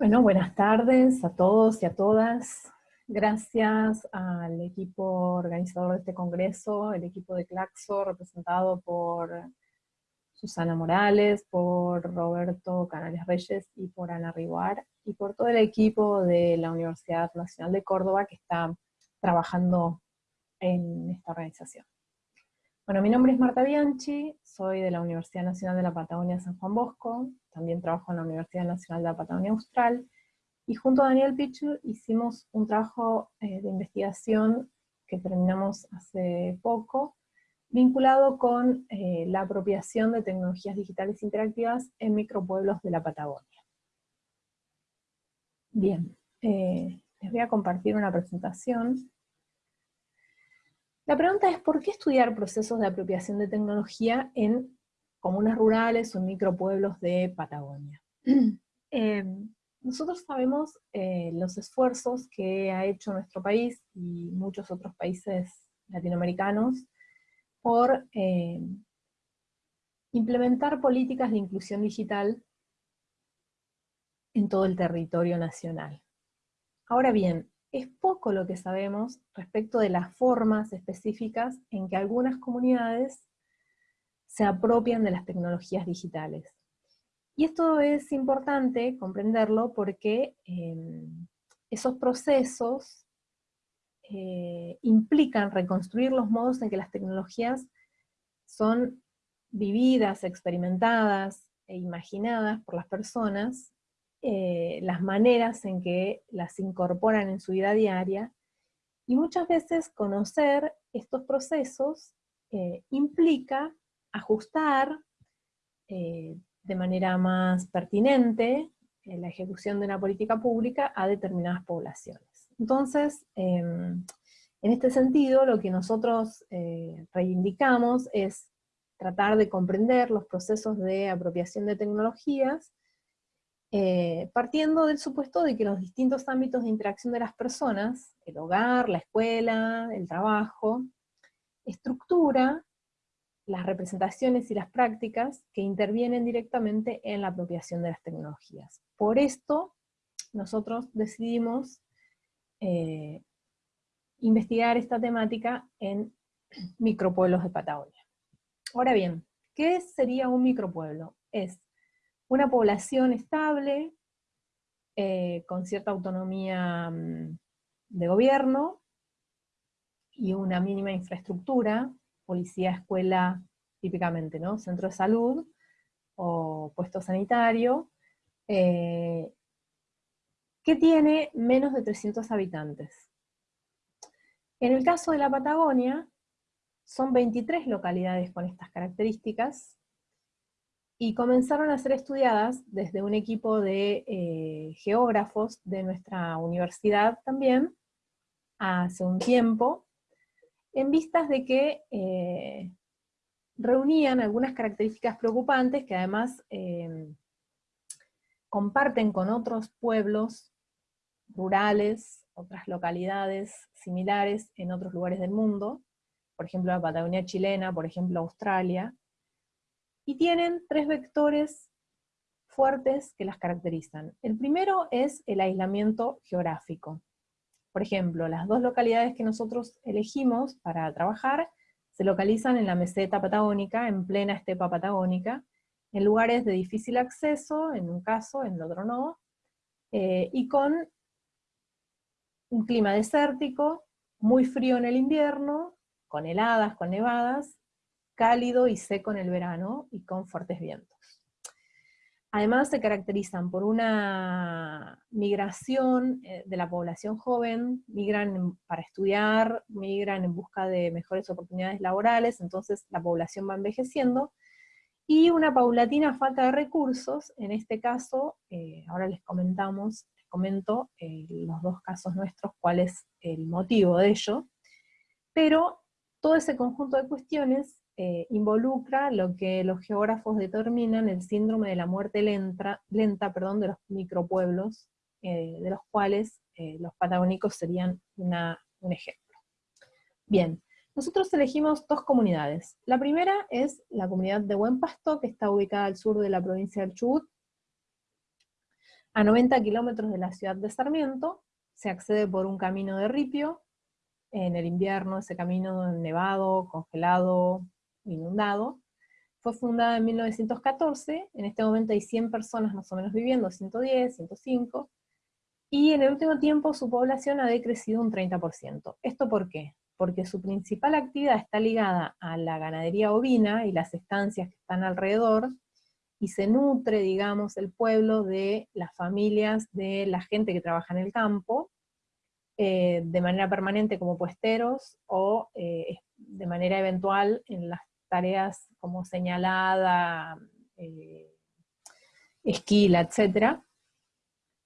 Bueno, buenas tardes a todos y a todas. Gracias al equipo organizador de este congreso, el equipo de Claxo, representado por Susana Morales, por Roberto Canales Reyes y por Ana Riguar, y por todo el equipo de la Universidad Nacional de Córdoba que está trabajando en esta organización. Bueno, mi nombre es Marta Bianchi, soy de la Universidad Nacional de la Patagonia San Juan Bosco, también trabajo en la Universidad Nacional de la Patagonia Austral, y junto a Daniel Pichu hicimos un trabajo eh, de investigación que terminamos hace poco, vinculado con eh, la apropiación de tecnologías digitales interactivas en micropueblos de la Patagonia. Bien, eh, les voy a compartir una presentación. La pregunta es, ¿por qué estudiar procesos de apropiación de tecnología en comunas rurales o en micropueblos de Patagonia? Eh, nosotros sabemos los esfuerzos que ha hecho nuestro país y muchos otros países latinoamericanos por eh, implementar políticas de inclusión digital en todo el territorio nacional. Ahora bien, es poco lo que sabemos respecto de las formas específicas en que algunas comunidades se apropian de las tecnologías digitales. Y esto es importante comprenderlo porque eh, esos procesos eh, implican reconstruir los modos en que las tecnologías son vividas, experimentadas e imaginadas por las personas, eh, las maneras en que las incorporan en su vida diaria, y muchas veces conocer estos procesos eh, implica ajustar de manera más pertinente la ejecución de una política pública a determinadas poblaciones. Entonces, em, en este sentido, lo que nosotros eh, reivindicamos es tratar de comprender los procesos de apropiación de tecnologías, eh, partiendo del supuesto de que los distintos ámbitos de interacción de las personas, el hogar, la escuela, el trabajo, estructura las representaciones y las prácticas que intervienen directamente en la apropiación de las tecnologías. Por esto, nosotros decidimos eh, investigar esta temática en micropueblos de Patagonia. Ahora bien, ¿qué sería un micropueblo? Es una población estable, eh, con cierta autonomía mm, de gobierno, y una mínima infraestructura, policía, escuela, típicamente, ¿no? Centro de salud, o puesto sanitario, eh, que tiene menos de 300 habitantes. En el caso de la Patagonia, son 23 localidades con estas características, y comenzaron a ser estudiadas desde un equipo de eh, geógrafos de nuestra universidad también, hace un tiempo, en vistas de que eh, reunían algunas características preocupantes que además eh, comparten con otros pueblos rurales, otras localidades similares en otros lugares del mundo, por ejemplo la Patagonia chilena, por ejemplo Australia, y tienen tres vectores fuertes que las caracterizan. El primero es el aislamiento geográfico. Por ejemplo, las dos localidades que nosotros elegimos para trabajar se localizan en la meseta patagónica, en plena estepa patagónica, en lugares de difícil acceso, en un caso, en el otro no, eh, y con un clima desértico, muy frío en el invierno, con heladas, con nevadas, cálido y seco en el verano, y con fuertes vientos. Además se caracterizan por una migración eh, de la población joven, migran para estudiar, migran en busca de mejores oportunidades laborales, entonces la población va envejeciendo, y una paulatina falta de recursos, en este caso, eh, ahora les comentamos comento eh, los dos casos nuestros, cuál es el motivo de ello, pero todo ese conjunto de cuestiones eh, involucra lo que los geógrafos determinan el síndrome de la muerte lenta, lenta perdón, de los micropueblos, eh, de los cuales los patagónicos serían un ejemplo. Bien, nosotros elegimos dos comunidades. La primera es la comunidad de Buen Pasto, que está ubicada al sur de la provincia del Chubut, A 90 kilómetros de la ciudad de Sarmiento, se accede por un camino de ripio, en el invierno ese camino nevado, congelado, inundado. Fue fundada en 1914, en este momento hay 100 personas más o menos viviendo, 110, 105, y en el último tiempo su población ha decrecido un 30%. ¿Esto por qué? Porque su principal actividad está ligada a la ganadería ovina y las estancias que están alrededor, y se nutre, digamos, el pueblo de las familias, de la gente que trabaja en el campo, eh, de manera permanente como puesteros, o eh, de manera eventual en las tareas como señalada, eh, esquila, etc.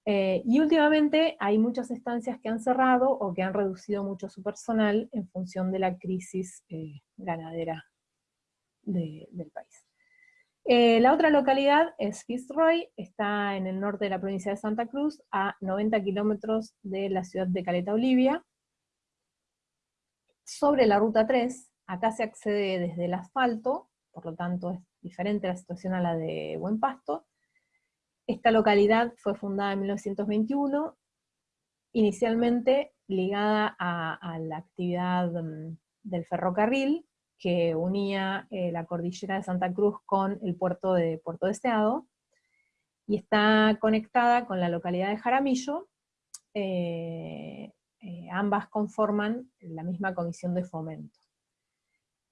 y últimamente hay muchas estancias que han cerrado o que han reducido mucho su personal en función de la crisis ganadera del país. Eh, la otra localidad es Fitzroy, está en el norte de la provincia de Santa Cruz, a 90 kilómetros de la ciudad de Caleta, Olivia. Sobre la ruta 3, acá se accede desde el asfalto, por lo tanto es diferente la situación a la de Buen Pasto. Esta localidad fue fundada en 1921, inicialmente ligada a la actividad mm, del ferrocarril, que unía eh, la cordillera de Santa Cruz con el puerto de Puerto Deseado, y está conectada con la localidad de Jaramillo, eh, eh, ambas conforman la misma comisión de fomento.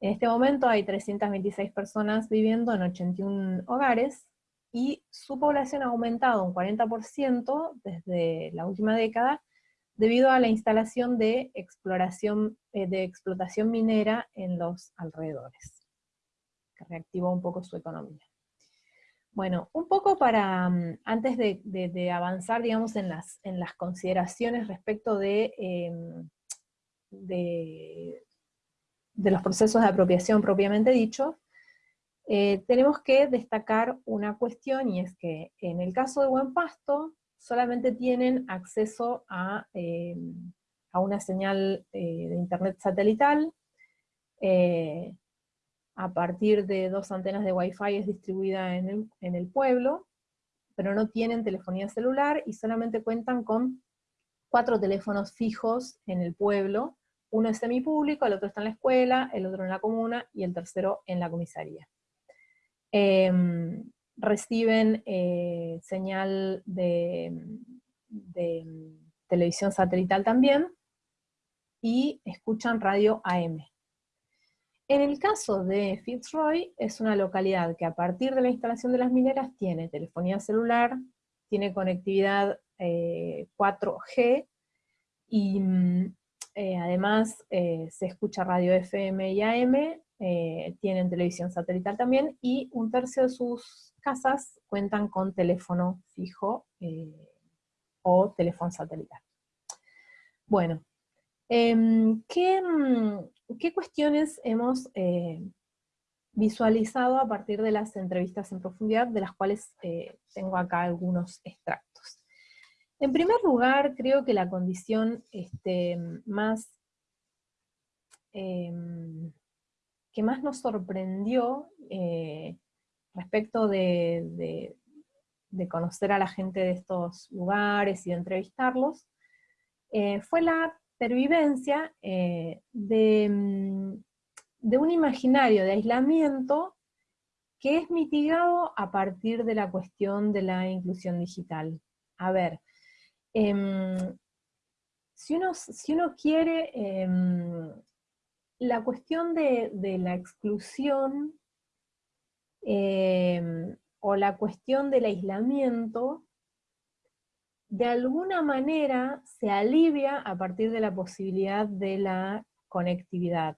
En este momento hay 326 personas viviendo en 81 hogares, y su población ha aumentado un 40% desde la última década, debido a la instalación de exploración, eh, de explotación minera en los alrededores, que reactivó un poco su economía. Bueno, un poco para, mm, antes de, avanzar, digamos, en las, en las consideraciones respecto de, em, de, los procesos de apropiación propiamente dicho, eh, tenemos que destacar una cuestión, y es que en el caso de Buen Pasto, solamente tienen acceso a, eh, una señal eh, de internet satelital, a partir de dos antenas de Wi-Fi es distribuida en el, pueblo, pero no tienen telefonía celular y solamente cuentan con cuatro teléfonos fijos en el pueblo, uno es semipúblico, el otro está en la escuela, el otro en la comuna y el tercero en la comisaría. Em, reciben eh, señal de, televisión satelital también, y escuchan radio AM. En el caso de Fitzroy, es una localidad que a partir de la instalación de las mineras tiene telefonía celular, tiene conectividad 4G, eh, y mm, eh, además se escucha radio FM y AM, tienen televisión satelital también, y un tercio de sus casas cuentan con teléfono fijo eh, o teléfono satelital. Bueno, em, mm, ¿qué, cuestiones hemos eh, visualizado a partir de las entrevistas en profundidad, de las cuales eh, tengo acá algunos extractos? En primer lugar, creo que la condición este, más em, que más nos sorprendió respecto de, conocer a la gente de estos lugares y de entrevistarlos, eh, fue la pervivencia eh, mm, de, un imaginario de aislamiento que es mitigado a partir de la cuestión de la inclusión digital. A ver, em, si, uno, si, uno, quiere, em, la cuestión de, de la exclusión Em, o la cuestión del aislamiento, de alguna manera se alivia a partir de la posibilidad de la conectividad.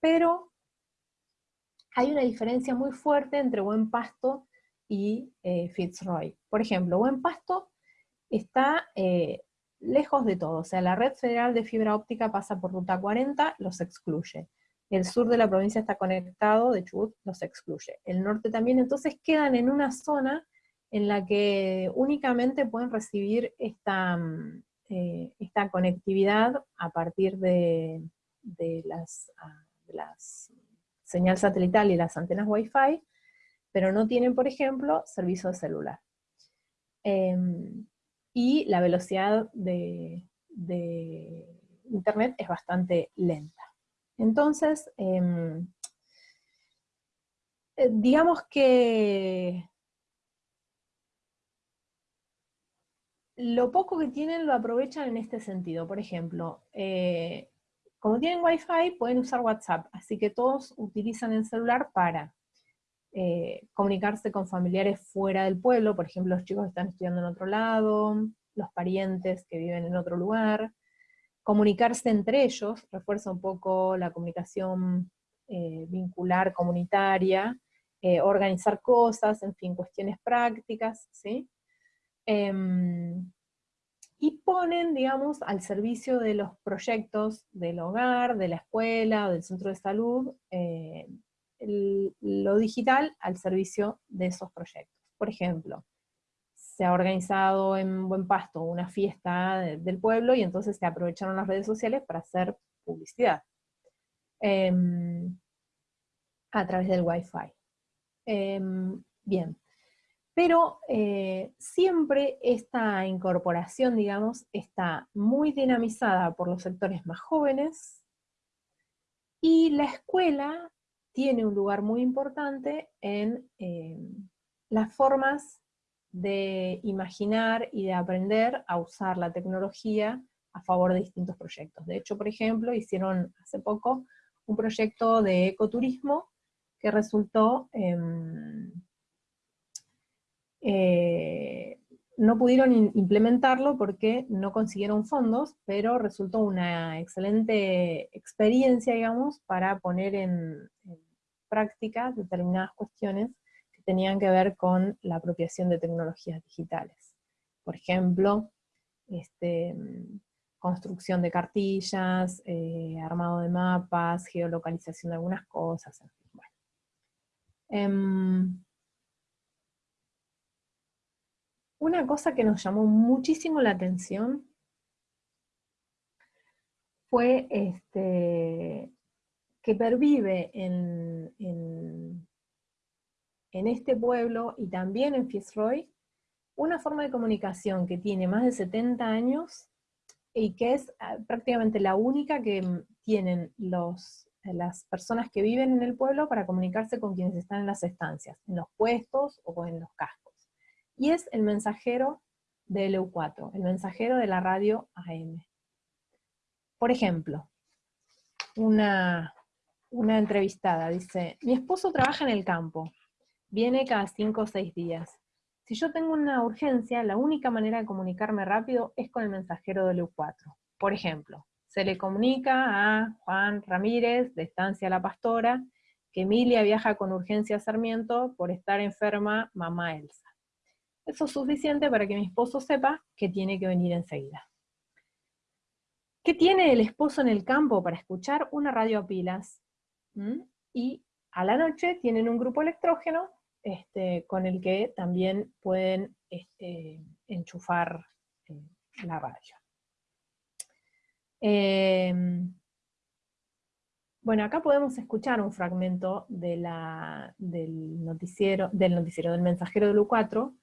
Pero hay una diferencia muy fuerte entre Buen Pasto y eh, Fitzroy. Por ejemplo, Buen Pasto está eh, lejos de todo, o sea, la red federal de fibra óptica pasa por ruta 40, los excluye el sur de la provincia está conectado, de Chubut los excluye. El norte también, entonces quedan en una zona en la que únicamente pueden recibir esta, mm, eh, esta conectividad a partir de, las, ah, las señal satelital y las antenas Wi-Fi, pero no tienen, por ejemplo, servicio de celular. Em, y la velocidad de, Internet es bastante lenta. Entonces, em, eh, digamos que lo poco que tienen lo aprovechan en este sentido. Por ejemplo, eh, como tienen Wi-Fi, pueden usar WhatsApp, así que todos utilizan el celular para eh, comunicarse con familiares fuera del pueblo, por ejemplo, los chicos que están estudiando en otro lado, los parientes que viven en otro lugar, comunicarse entre ellos, refuerza un poco la comunicación eh, vincular comunitaria, eh, organizar cosas, en fin, cuestiones prácticas, ¿sí? Em, y ponen, digamos, al servicio de los proyectos del hogar, de la escuela del centro de salud, lo digital al servicio de esos proyectos. Por ejemplo, se ha organizado en Buen Pasto una fiesta del pueblo y entonces se aprovecharon las redes sociales para hacer publicidad em, a través del Wi-Fi. Em, bien, pero eh, siempre esta incorporación, digamos, está muy dinamizada por los sectores más jóvenes, y la escuela tiene un lugar muy importante en eh, las formas de imaginar y de aprender a usar la tecnología a favor de distintos proyectos. De hecho, por ejemplo, hicieron hace poco un proyecto de ecoturismo que resultó eh, no pudieron implementarlo porque no consiguieron fondos, pero resultó una excelente experiencia, digamos, para poner en, práctica determinadas cuestiones que tenían que ver con la apropiación de tecnologías digitales. Por ejemplo, este, construcción de cartillas, eh, armado de mapas, geolocalización de algunas cosas, en fin. Em, una cosa que nos llamó muchísimo la atención fue este, que pervive en, en, este pueblo y también en Fitzroy una forma de comunicación que tiene más de 70 años y que es ah, prácticamente la única que tienen los, las personas que viven en el pueblo para comunicarse con quienes están en las estancias, en los puestos o en los cascos y es el mensajero de LU4, el mensajero de la radio AM. Por ejemplo, una, una entrevistada dice, mi esposo trabaja en el campo, viene cada cinco o seis días. Si yo tengo una urgencia, la única manera de comunicarme rápido es con el mensajero de LU4. Por ejemplo, se le comunica a Juan Ramírez, de Estancia La Pastora, que Emilia viaja con urgencia a Sarmiento por estar enferma mamá Elsa. Eso es suficiente para que mi esposo sepa que tiene que venir enseguida. ¿Qué tiene el esposo en el campo para escuchar una radio a pilas? Y a la noche tienen un grupo electrógeno este, con el que también pueden este, enchufar eh, la radio. Em, bueno, acá podemos escuchar un fragmento del, noticiero, del noticiero del mensajero del U4,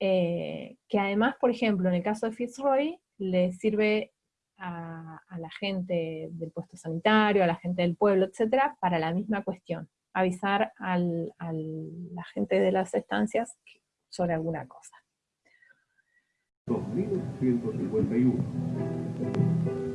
eh, que además, por ejemplo, en el caso de Fitzroy, le sirve a, la gente del puesto sanitario, a la gente del pueblo, etcétera, para la misma cuestión, avisar a la gente de las estancias sobre alguna cosa. 2151.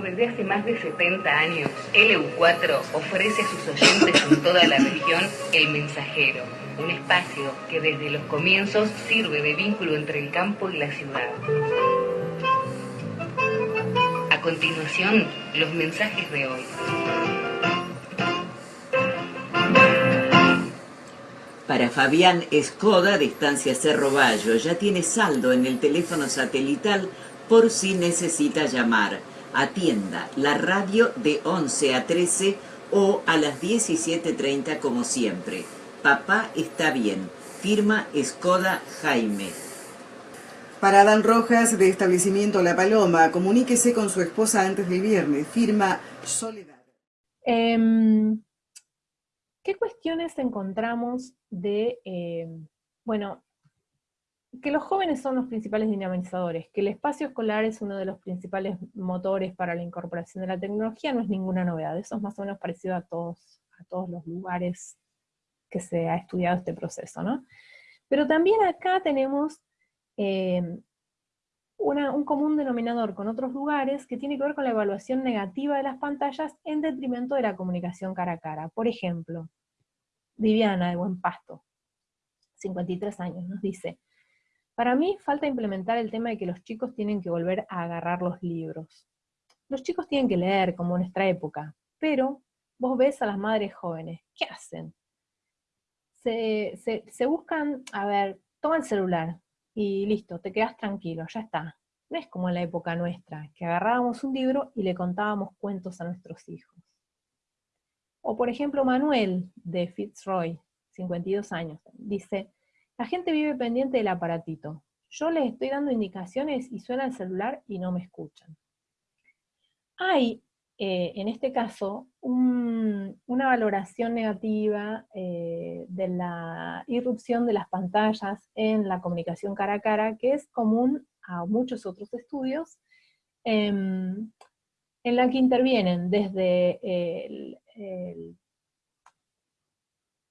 Desde hace más de 70 años, LU4 ofrece a sus oyentes en toda la región El Mensajero, un espacio que desde los comienzos sirve de vínculo entre el campo y la ciudad. A continuación, los mensajes de hoy. Para Fabián Escoda, de Estancia Cerro Bayo, ya tiene saldo en el teléfono satelital por si necesita llamar atienda la radio de 11 a 13 o a las 17.30 como siempre. Papá está bien. Firma Escoda Jaime. Para Adán Rojas, de establecimiento La Paloma, comuníquese con su esposa antes del viernes. Firma Soledad. Em, ¿Qué cuestiones encontramos de, em, bueno, que los jóvenes son los principales dinamizadores, que el espacio escolar es uno de los principales motores para la incorporación de la tecnología, no es ninguna novedad, eso es más o menos parecido a todos, a todos los lugares que se ha estudiado este proceso, ¿no? Pero también acá tenemos em, un común denominador con otros lugares que tiene que ver con la evaluación negativa de las pantallas en detrimento de la comunicación cara a cara. Por ejemplo, Viviana de Buen Pasto, 53 años, nos dice, para mí falta implementar el tema de que los chicos tienen que volver a agarrar los libros. Los chicos tienen que leer, como en nuestra época, pero vos ves a las madres jóvenes, ¿qué hacen? Se, buscan, a ver, toma el celular, y listo, te quedas tranquilo, ya está. No es como en la época nuestra, que agarrábamos un libro y le contábamos cuentos a nuestros hijos. O por ejemplo Manuel, de Fitzroy, 52 años, dice, la gente vive pendiente del aparatito. Yo les estoy dando indicaciones y suena el celular y no me escuchan. Hay eh, en este caso, una valoración negativa eh, de la irrupción de las pantallas en la comunicación cara a cara, que es común a muchos otros estudios, em, en la que intervienen desde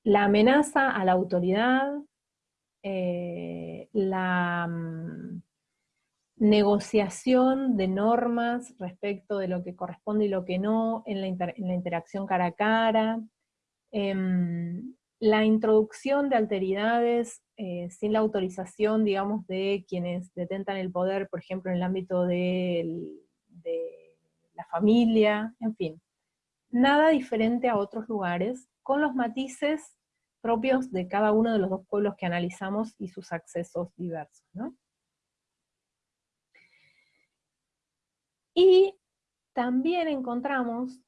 la amenaza a la autoridad, eh, la mm, negociación de normas respecto de lo que corresponde y lo que no en la, interacción cara a cara, em, la introducción de alteridades eh, sin la autorización, digamos, de quienes detentan el poder, por ejemplo, en el ámbito de la familia, en fin. Nada diferente a otros lugares, con los matices propios de cada uno de los dos pueblos que analizamos y sus accesos diversos, ¿no? Y también encontramos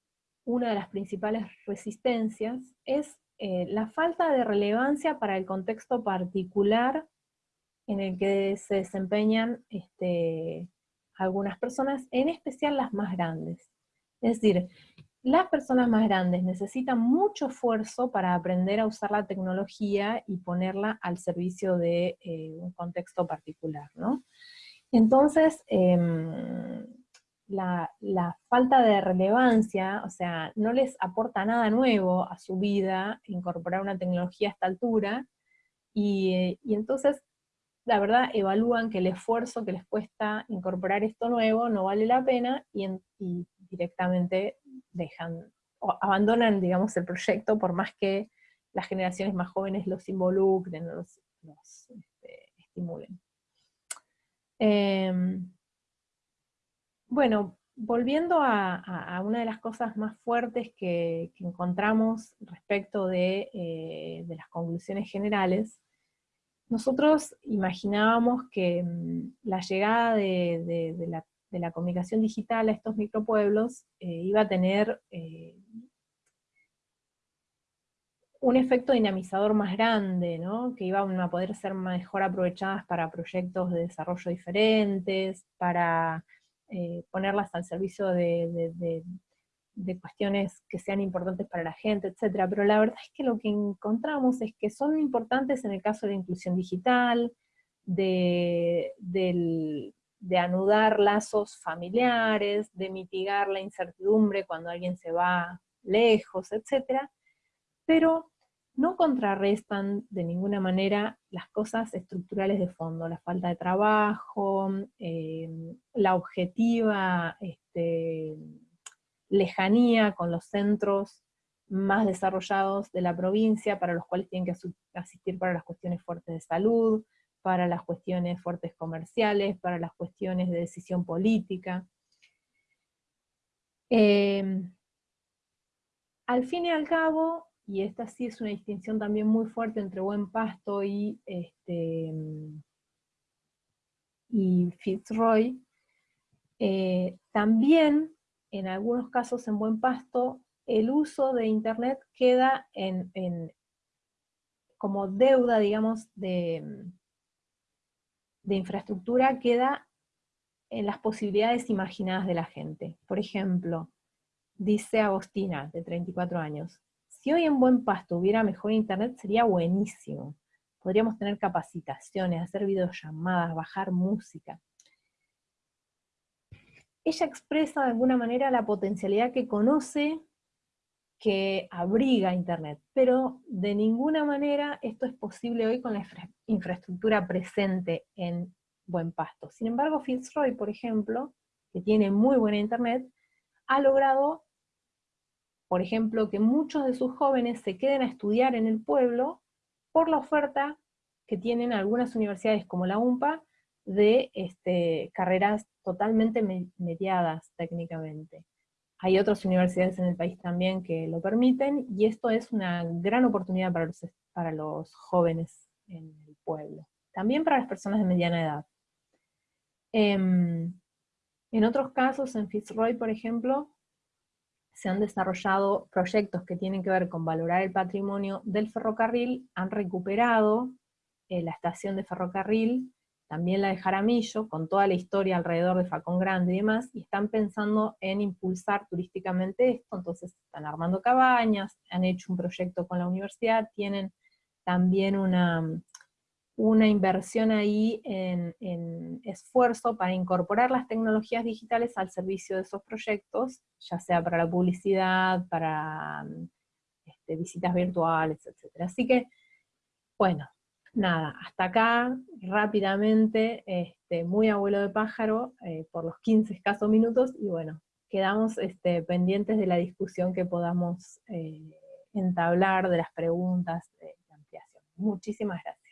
una de las principales resistencias es eh, la falta de relevancia para el contexto particular en el que se desempeñan este, algunas personas, en especial las más grandes. Es decir, las personas más grandes necesitan mucho esfuerzo para aprender a usar la tecnología y ponerla al servicio de eh, un contexto particular, ¿no? Entonces, em, la, falta de relevancia, o sea, no les aporta nada nuevo a su vida incorporar una tecnología a esta altura, y, entonces, la verdad, evalúan que el esfuerzo que les cuesta incorporar esto nuevo no vale la pena, y, directamente dejan, o abandonan, digamos, el proyecto, por más que las generaciones más jóvenes los involucren, los, este, estimulen. Em, bueno, volviendo a, una de las cosas más fuertes que, encontramos respecto eh, de, las conclusiones generales, nosotros imaginábamos que mm, la llegada de, la, comunicación digital a estos micropueblos eh, iba a tener eh, un efecto dinamizador más grande, que iban a poder ser mejor aprovechadas para proyectos de desarrollo diferentes, para eh, ponerlas al servicio de, cuestiones que sean importantes para la gente, etc. Pero la verdad es que lo que encontramos es que son importantes en el caso de la inclusión digital, de, de anudar lazos familiares, de mitigar la incertidumbre cuando alguien se va lejos, etc. Pero no contrarrestan de ninguna manera las cosas estructurales de fondo, la falta de trabajo, eh, la objetiva este, lejanía con los centros más desarrollados de la provincia, para los cuales tienen que asistir para las cuestiones fuertes de salud, para las cuestiones fuertes comerciales, para las cuestiones de decisión política. Eh, al fin y al cabo, y esta sí es una distinción también muy fuerte entre buen pasto y, este, y Fitzroy, eh, también en algunos casos en buen pasto el uso de internet queda en, como deuda, digamos, de, de infraestructura, queda en las posibilidades imaginadas de la gente. Por ejemplo, Dice Agostina, de 34 años, si hoy en Buen Pasto hubiera mejor internet sería buenísimo. Podríamos tener capacitaciones, hacer videollamadas, bajar música. Ella expresa de alguna manera la potencialidad que conoce que abriga Internet, pero de ninguna manera esto es posible hoy con la infraestructura presente en Buen Pasto. Sin embargo, Fitzroy, por ejemplo, que tiene muy buena Internet, ha logrado por ejemplo, que muchos de sus jóvenes se queden a estudiar en el pueblo por la oferta que tienen algunas universidades como la UMPA de este, carreras totalmente mediadas técnicamente. Hay otras universidades en el país también que lo permiten, y esto es una gran oportunidad para los, para los jóvenes en el pueblo. También para las personas de mediana edad. Em, en otros casos, en Fitzroy, por ejemplo, se han desarrollado proyectos que tienen que ver con valorar el patrimonio del ferrocarril, han recuperado eh, la estación de ferrocarril, también la de Jaramillo, con toda la historia alrededor de Facón Grande y demás, y están pensando en impulsar turísticamente esto, entonces están armando cabañas, han hecho un proyecto con la universidad, tienen también una, una inversión ahí en, esfuerzo para incorporar las tecnologías digitales al servicio de esos proyectos, ya sea para la publicidad, para este, visitas virtuales, etc. Así que, bueno, nada, hasta acá, rápidamente, este, muy abuelo de pájaro, eh, por los 15 escasos minutos, y bueno, quedamos este, pendientes de la discusión que podamos eh, entablar, de las preguntas de ampliación. Muchísimas gracias.